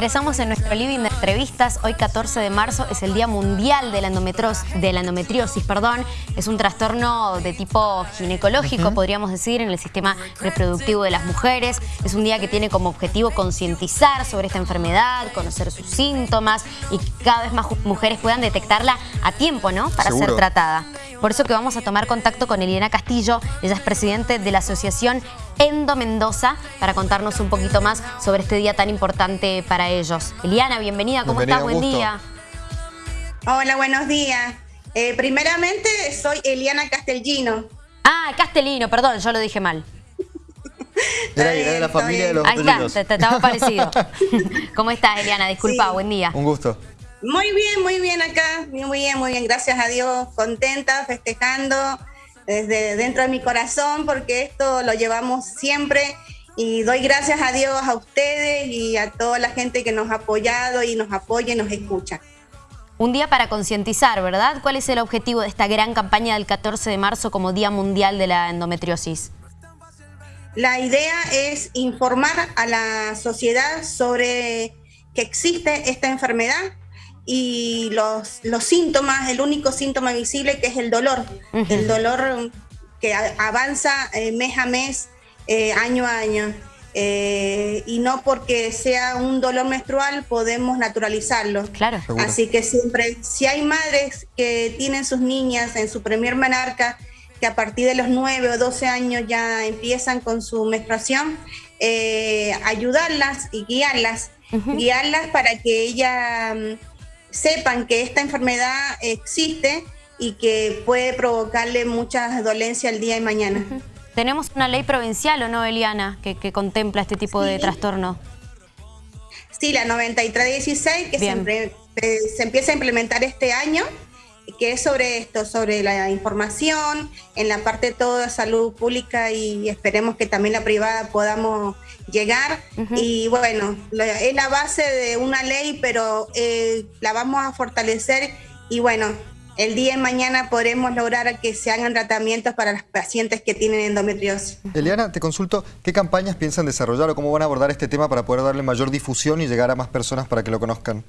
Ingresamos en nuestro living de entrevistas. Hoy 14 de marzo es el Día Mundial de la, de la Endometriosis. Perdón. Es un trastorno de tipo ginecológico, podríamos decir, en el sistema reproductivo de las mujeres. Es un día que tiene como objetivo concientizar sobre esta enfermedad, conocer sus síntomas y que cada vez más mujeres puedan detectarla a tiempo, ¿no? Para ser tratada. Por eso que vamos a tomar contacto con Eliana Castillo. Ella es presidente de la Asociación Endo Mendoza para contarnos un poquito más sobre este día tan importante para ellos. Eliana, bienvenida, ¿cómo estás? Buen día. Hola, buenos días. Eh, primeramente, soy Eliana Castellino. Ah, Castellino, perdón, yo lo dije mal. Era, de la familia de los Ahí está, te, estaba parecido. ¿Cómo estás, Eliana? Disculpa, buen día. Un gusto. Muy bien, muy bien acá. Muy bien, muy bien. Gracias a Dios. Contenta, festejando desde dentro de mi corazón porque esto lo llevamos siempre y doy gracias a Dios a ustedes y a toda la gente que nos ha apoyado y nos apoya y nos escucha. Un día para concientizar, ¿verdad? ¿Cuál es el objetivo de esta gran campaña del 14 de marzo como Día Mundial de la Endometriosis? La idea es informar a la sociedad sobre que existe esta enfermedad y los, los síntomas, el único síntoma visible que es el dolor, el dolor que avanza eh, mes a mes, eh, año a año. Eh, y no porque sea un dolor menstrual podemos naturalizarlo. Claro. Así que siempre, si hay madres que tienen sus niñas en su primer menarca, que a partir de los 9 o 12 años ya empiezan con su menstruación, ayudarlas y guiarlas, guiarlas para que ella sepan que esta enfermedad existe y que puede provocarle muchas dolencias el día de mañana. ¿Tenemos una ley provincial o no, Eliana, que, contempla este tipo de trastorno? Sí, la 9316, que se, se empieza a implementar este año que es sobre esto, sobre la información, en la parte de toda salud pública y esperemos que también la privada podamos llegar. Y bueno, es la base de una ley, pero eh, la vamos a fortalecer y bueno, el día de mañana podremos lograr que se hagan tratamientos para los pacientes que tienen endometriosis. Eliana, te consulto, ¿qué campañas piensan desarrollar o cómo van a abordar este tema para poder darle mayor difusión y llegar a más personas para que lo conozcan?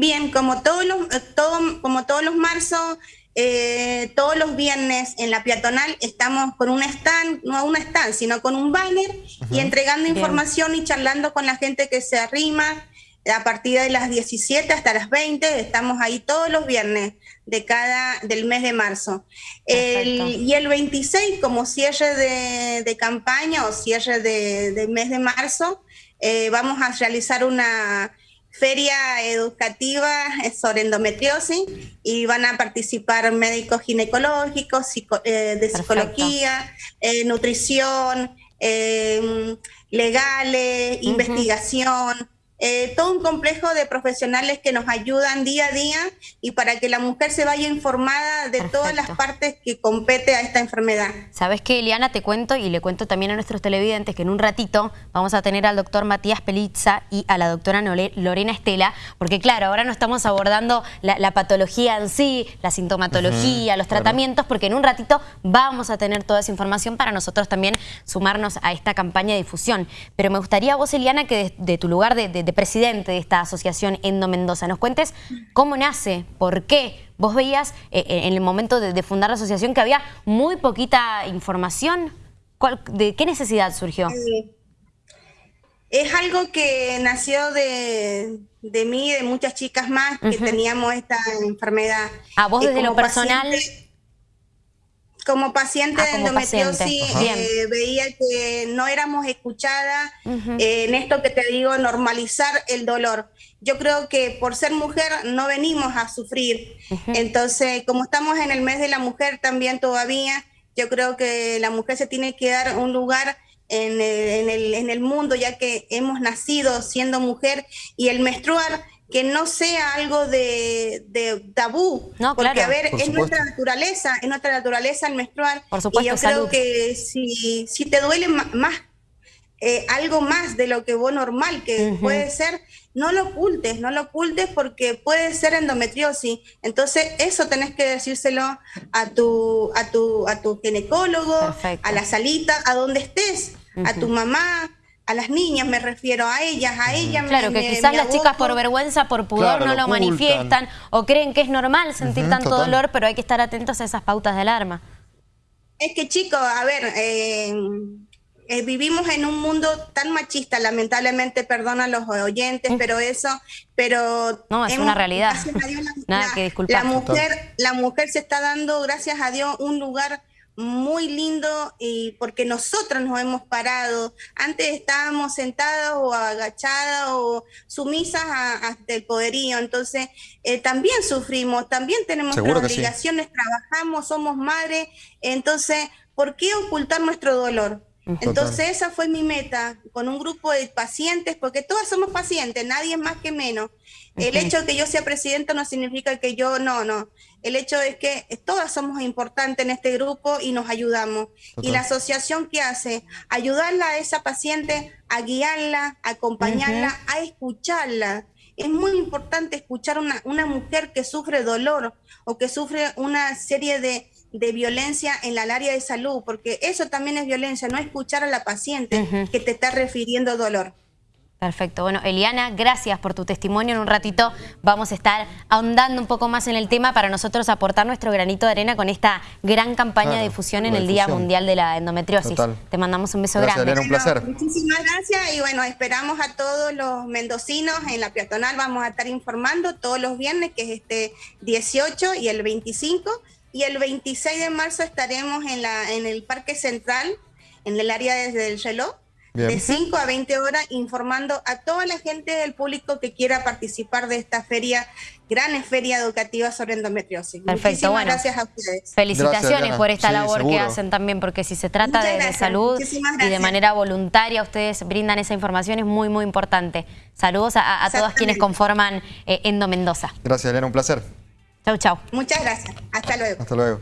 Bien, como todos los, eh, todo, como todos los marzos, eh, todos los viernes en la peatonal estamos con un stand, no un stand, sino con un banner y entregando información y charlando con la gente que se arrima a partir de las 17 hasta las 20, estamos ahí todos los viernes de cada, del mes de marzo. y el 26, como cierre de, campaña o cierre de, mes de marzo, eh, vamos a realizar una feria educativa sobre endometriosis y van a participar médicos ginecológicos, eh, de psicología, eh, nutrición, eh, legales, investigación, eh, todo un complejo de profesionales que nos ayudan día a día y para que la mujer se vaya informada de todas las partes que compete a esta enfermedad. Sabes que Eliana te cuento y le cuento también a nuestros televidentes que en un ratito vamos a tener al doctor Matías Pelizza y a la doctora Lorena Estela, porque claro, ahora no estamos abordando la, patología en sí, la sintomatología, los tratamientos, porque en un ratito vamos a tener toda esa información para nosotros también sumarnos a esta campaña de difusión. Pero me gustaría vos, Eliana, que de, tu lugar de presidente de esta asociación Endo Mendoza. Nos cuentes cómo nace, por qué. Vos veías eh, eh, en el momento de, fundar la asociación que había muy poquita información. ¿De qué necesidad surgió? es algo que nació de, mí y de muchas chicas más que teníamos esta enfermedad. ¿A vos desde lo personal? Como paciente ah, de endometriosis eh, veía que no éramos escuchadas eh, en esto que te digo, normalizar el dolor. Yo creo que por ser mujer no venimos a sufrir. Entonces, como estamos en el mes de la mujer también todavía, yo creo que la mujer se tiene que dar un lugar en el, en el mundo, ya que hemos nacido siendo mujer y el menstruar que no sea algo de, tabú. No, porque, a ver, es nuestra naturaleza, es nuestra naturaleza el menstruar. Por supuesto, y yo creo que si, si te duele más, eh, algo más de lo que vos normal, que puede ser, no lo ocultes, no lo ocultes porque puede ser endometriosis. Entonces, eso tenés que decírselo a tu, a tu, a tu ginecólogo, a la salita, a donde estés, a tu mamá, a las niñas me refiero, a ellas, a ellas Claro, que quizás las chicas por vergüenza, por pudor no lo, manifiestan o creen que es normal sentir tanto dolor, pero hay que estar atentos a esas pautas de alarma. Es que chicos, a ver, eh, eh, vivimos en un mundo tan machista, lamentablemente, perdona a los oyentes, pero eso, pero... No, es una realidad. Nada que disculpar. La mujer, la mujer se está dando, gracias a Dios, un lugar muy lindo y porque nosotros nos hemos parado. Antes estábamos sentadas o agachadas o sumisas hasta el poderío. Entonces, eh, también sufrimos, también tenemos obligaciones, trabajamos, somos madres. Entonces, ¿por qué ocultar nuestro dolor? Entonces esa fue mi meta, con un grupo de pacientes, porque todas somos pacientes, nadie es más que menos. El hecho de que yo sea presidenta no significa que yo, no, no. El hecho es que todas somos importantes en este grupo y nos ayudamos. Y la asociación que hace, ayudarla a esa paciente, a guiarla, a acompañarla, a escucharla. Es muy importante escuchar a una, una mujer que sufre dolor o que sufre una serie de, de violencia en el área de salud, porque eso también es violencia, no escuchar a la paciente que te está refiriendo dolor. Perfecto. Bueno, Eliana, gracias por tu testimonio. En un ratito vamos a estar ahondando un poco más en el tema para nosotros aportar nuestro granito de arena con esta gran campaña de difusión en el Día Mundial de la Endometriosis. Te mandamos un beso grande. Elena, un placer. muchísimas gracias y bueno, esperamos a todos los mendocinos en la peatonal. Vamos a estar informando todos los viernes, que es este 18 y el 25 y el 26 de marzo estaremos en, la, en el Parque Central, en el área desde el reloj, de 5 a 20 horas, informando a toda la gente del público que quiera participar de esta feria, gran feria educativa sobre endometriosis. Perfecto, Muchísimas gracias a ustedes. Felicitaciones por esta labor que hacen también, porque si se trata de, salud y de manera voluntaria, ustedes brindan esa información, es muy, muy importante. Saludos a, a todos quienes conforman eh, Endo Mendoza. Gracias, Elena, un placer. Chau, chau. Muchas gracias. Hasta luego. Hasta luego.